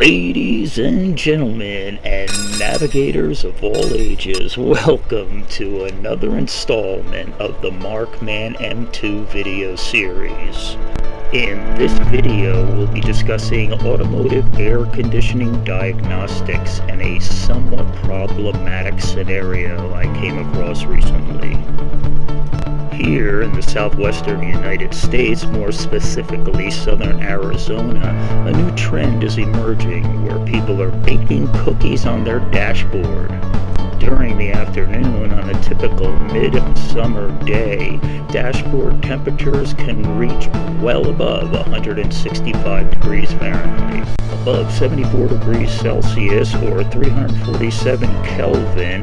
Ladies and gentlemen, and navigators of all ages, welcome to another installment of the Markman M2 video series. In this video, we'll be discussing automotive air conditioning diagnostics and a somewhat problematic scenario I came across recently. Here in the southwestern United States, more specifically southern Arizona, a new trend is emerging where people are baking cookies on their dashboard. During the afternoon on a typical mid-summer day, dashboard temperatures can reach well above 165 degrees Fahrenheit. Above 74 degrees Celsius or 347 Kelvin,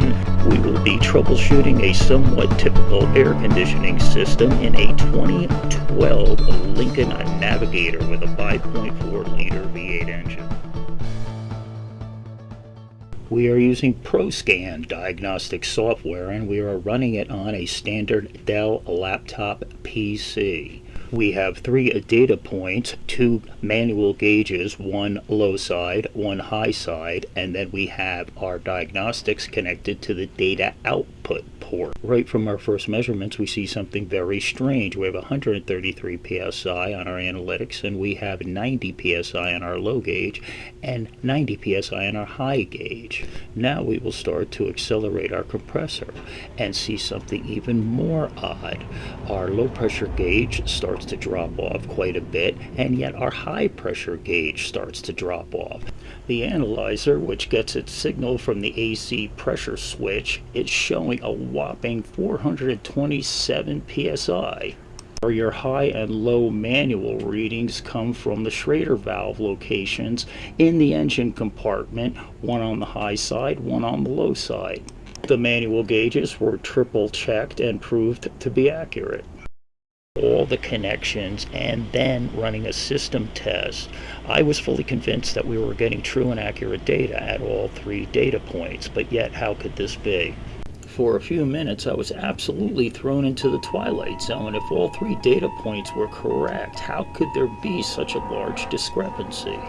we will be troubleshooting a somewhat typical air conditioning system in a 2012 Lincoln Navigator with a 5.4 liter V8 engine. We are using ProScan diagnostic software and we are running it on a standard Dell laptop PC. We have three data points, two manual gauges, one low side, one high side, and then we have our diagnostics connected to the data output port. Right from our first measurements, we see something very strange. We have 133 psi on our analytics, and we have 90 psi on our low gauge, and 90 psi on our high gauge. Now we will start to accelerate our compressor and see something even more odd. Our low pressure gauge starts to drop off quite a bit, and yet our high pressure gauge starts to drop off. The analyzer, which gets its signal from the AC pressure switch, is showing a whopping 427 psi. Your high and low manual readings come from the Schrader valve locations in the engine compartment, one on the high side, one on the low side. The manual gauges were triple checked and proved to be accurate all the connections and then running a system test, I was fully convinced that we were getting true and accurate data at all three data points, but yet how could this be? For a few minutes, I was absolutely thrown into the twilight zone. If all three data points were correct, how could there be such a large discrepancy?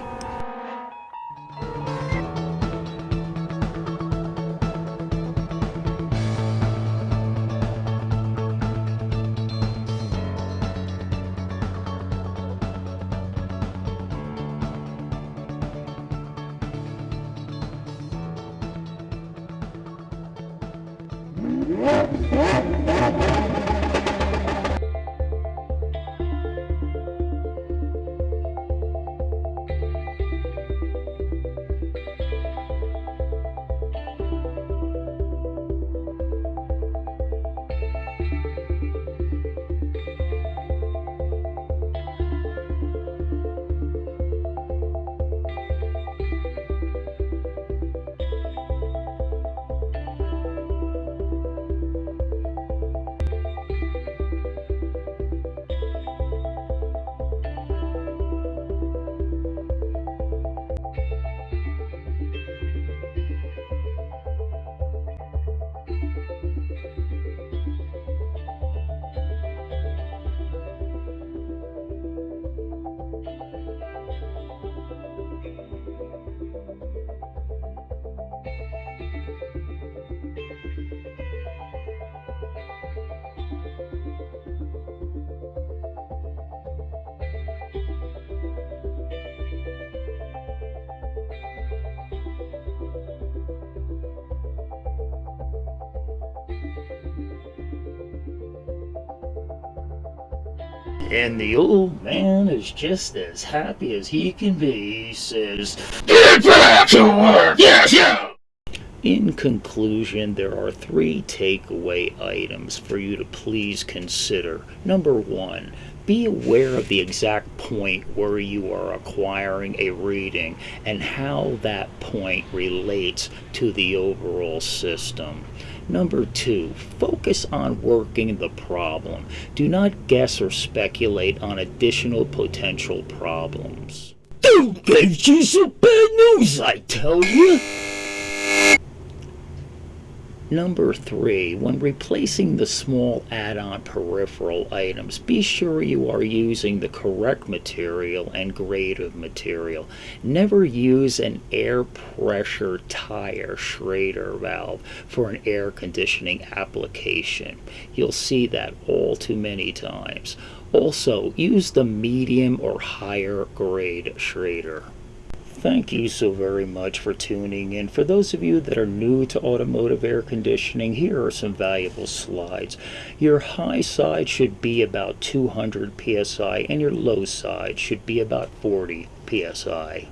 And the old man is just as happy as he can be. He says, Get back to work! Yes, yeah! In conclusion, there are three takeaway items for you to please consider. Number one, be aware of the exact point where you are acquiring a reading and how that point relates to the overall system. Number two, focus on working the problem. Do not guess or speculate on additional potential problems. Don't get you some bad news, I tell you! Number three, when replacing the small add-on peripheral items, be sure you are using the correct material and grade of material. Never use an air pressure tire Schrader valve for an air conditioning application. You'll see that all too many times. Also, use the medium or higher grade Schrader. Thank you so very much for tuning in. For those of you that are new to automotive air conditioning, here are some valuable slides. Your high side should be about 200 psi and your low side should be about 40 psi.